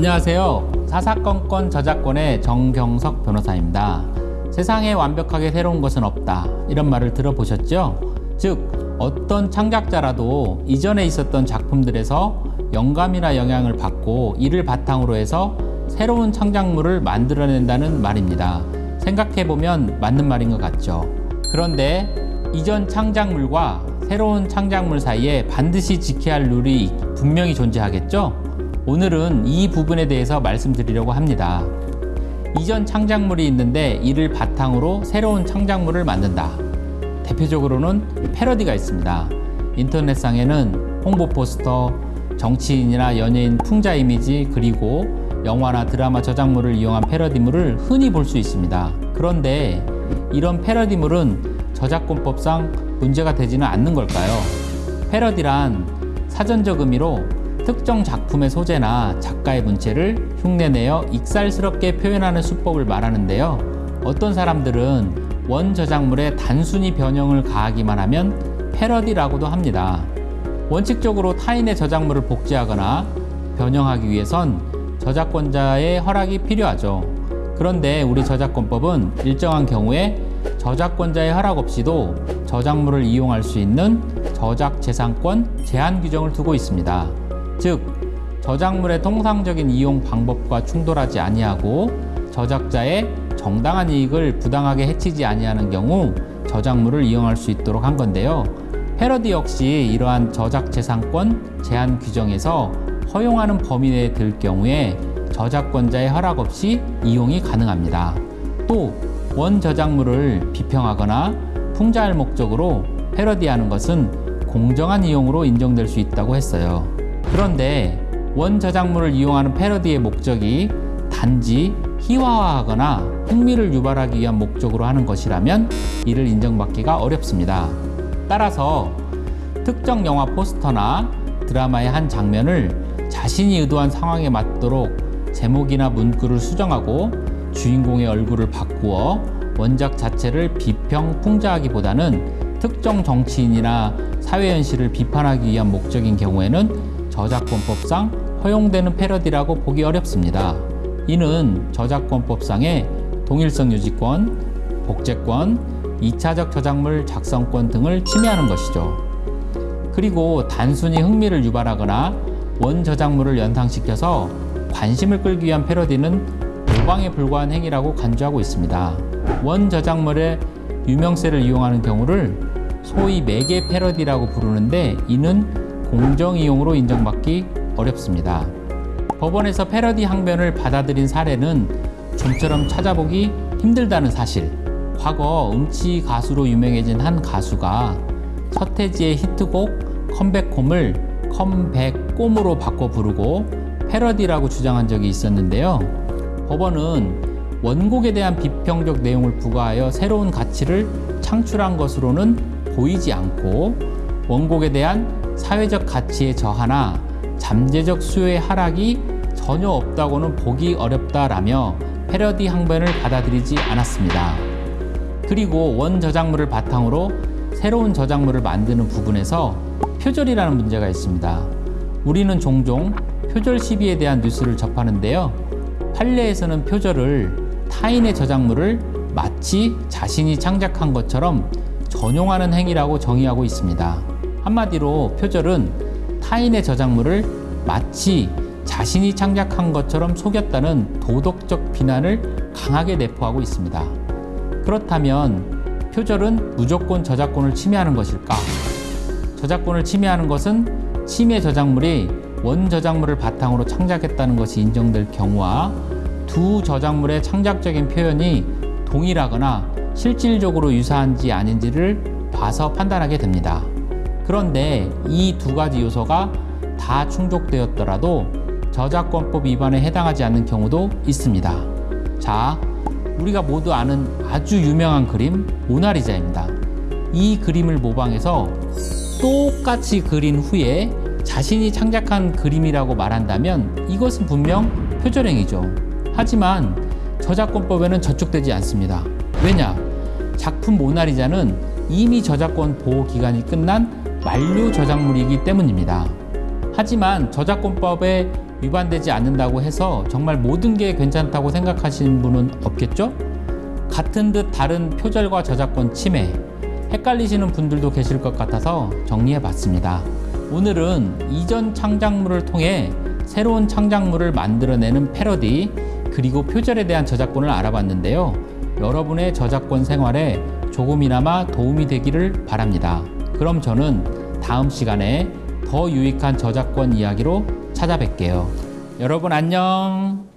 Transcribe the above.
안녕하세요. 사사건건 저작권의 정경석 변호사입니다. 세상에 완벽하게 새로운 것은 없다. 이런 말을 들어보셨죠? 즉, 어떤 창작자라도 이전에 있었던 작품들에서 영감이나 영향을 받고 이를 바탕으로 해서 새로운 창작물을 만들어낸다는 말입니다. 생각해보면 맞는 말인 것 같죠. 그런데 이전 창작물과 새로운 창작물 사이에 반드시 지켜야 할 룰이 분명히 존재하겠죠? 오늘은 이 부분에 대해서 말씀드리려고 합니다. 이전 창작물이 있는데 이를 바탕으로 새로운 창작물을 만든다. 대표적으로는 패러디가 있습니다. 인터넷상에는 홍보 포스터, 정치인이나 연예인 풍자 이미지, 그리고 영화나 드라마 저작물을 이용한 패러디물을 흔히 볼 수 있습니다. 그런데 이런 패러디물은 저작권법상 문제가 되지는 않는 걸까요? 패러디란 사전적 의미로 특정 작품의 소재나 작가의 문체를 흉내내어 익살스럽게 표현하는 수법을 말하는데요. 어떤 사람들은 원 저작물에 단순히 변형을 가하기만 하면 패러디라고도 합니다. 원칙적으로 타인의 저작물을 복제하거나 변형하기 위해선 저작권자의 허락이 필요하죠. 그런데 우리 저작권법은 일정한 경우에 저작권자의 허락 없이도 저작물을 이용할 수 있는 저작재산권 제한 규정을 두고 있습니다. 즉, 저작물의 통상적인 이용 방법과 충돌하지 아니하고 저작자의 정당한 이익을 부당하게 해치지 아니하는 경우 저작물을 이용할 수 있도록 한 건데요. 패러디 역시 이러한 저작재산권 제한 규정에서 허용하는 범위 내에 들 경우에 저작권자의 허락 없이 이용이 가능합니다. 또 원 저작물을 비평하거나 풍자할 목적으로 패러디하는 것은 공정한 이용으로 인정될 수 있다고 했어요. 그런데 원 저작물을 이용하는 패러디의 목적이 단지 희화화하거나 흥미를 유발하기 위한 목적으로 하는 것이라면 이를 인정받기가 어렵습니다. 따라서 특정 영화 포스터나 드라마의 한 장면을 자신이 의도한 상황에 맞도록 제목이나 문구를 수정하고 주인공의 얼굴을 바꾸어 원작 자체를 비평, 풍자하기보다는 특정 정치인이나 사회 현실을 비판하기 위한 목적인 경우에는 저작권법상 허용되는 패러디라고 보기 어렵습니다. 이는 저작권법상의 동일성 유지권, 복제권, 2차적 저작물 작성권 등을 침해하는 것이죠. 그리고 단순히 흥미를 유발하거나 원 저작물을 연상시켜서 관심을 끌기 위한 패러디는 모방에 불과한 행위라고 간주하고 있습니다. 원 저작물의 유명세를 이용하는 경우를 소위 매개 패러디라고 부르는데 이는 공정 이용으로 인정받기 어렵습니다. 법원에서 패러디 항변을 받아들인 사례는 좀처럼 찾아보기 힘들다는 사실. 과거 음치 가수로 유명해진 한 가수가 서태지의 히트곡 컴백홈을 컴백꼼으로 바꿔 부르고 패러디라고 주장한 적이 있었는데요. 법원은 원곡에 대한 비평적 내용을 부과하여 새로운 가치를 창출한 것으로는 보이지 않고 원곡에 대한 사회적 가치의 저하나 잠재적 수요의 하락이 전혀 없다고는 보기 어렵다라며 패러디 항변을 받아들이지 않았습니다. 그리고 원 저작물을 바탕으로 새로운 저작물을 만드는 부분에서 표절이라는 문제가 있습니다. 우리는 종종 표절 시비에 대한 뉴스를 접하는데요. 판례에서는 표절을 타인의 저작물을 마치 자신이 창작한 것처럼 전용하는 행위라고 정의하고 있습니다. 한마디로 표절은 타인의 저작물을 마치 자신이 창작한 것처럼 속였다는 도덕적 비난을 강하게 내포하고 있습니다. 그렇다면 표절은 무조건 저작권을 침해하는 것일까? 저작권을 침해하는 것은 침해 저작물이 원 저작물을 바탕으로 창작했다는 것이 인정될 경우와 두 저작물의 창작적인 표현이 동일하거나 실질적으로 유사한지 아닌지를 봐서 판단하게 됩니다. 그런데 이 두 가지 요소가 다 충족되었더라도 저작권법 위반에 해당하지 않는 경우도 있습니다. 자, 우리가 모두 아는 아주 유명한 그림 모나리자입니다. 이 그림을 모방해서 똑같이 그린 후에 자신이 창작한 그림이라고 말한다면 이것은 분명 표절행위죠. 하지만 저작권법에는 저촉되지 않습니다. 왜냐? 작품 모나리자는 이미 저작권 보호 기간이 끝난 만료 저작물이기 때문입니다. 하지만 저작권법에 위반되지 않는다고 해서 정말 모든 게 괜찮다고 생각하시는 분은 없겠죠? 같은 듯 다른 표절과 저작권 침해, 헷갈리시는 분들도 계실 것 같아서 정리해 봤습니다. 오늘은 이전 창작물을 통해 새로운 창작물을 만들어내는 패러디, 그리고 표절에 대한 저작권을 알아봤는데요. 여러분의 저작권 생활에 조금이나마 도움이 되기를 바랍니다. 그럼 저는 다음 시간에 더 유익한 저작권 이야기로 찾아뵐게요. 여러분 안녕.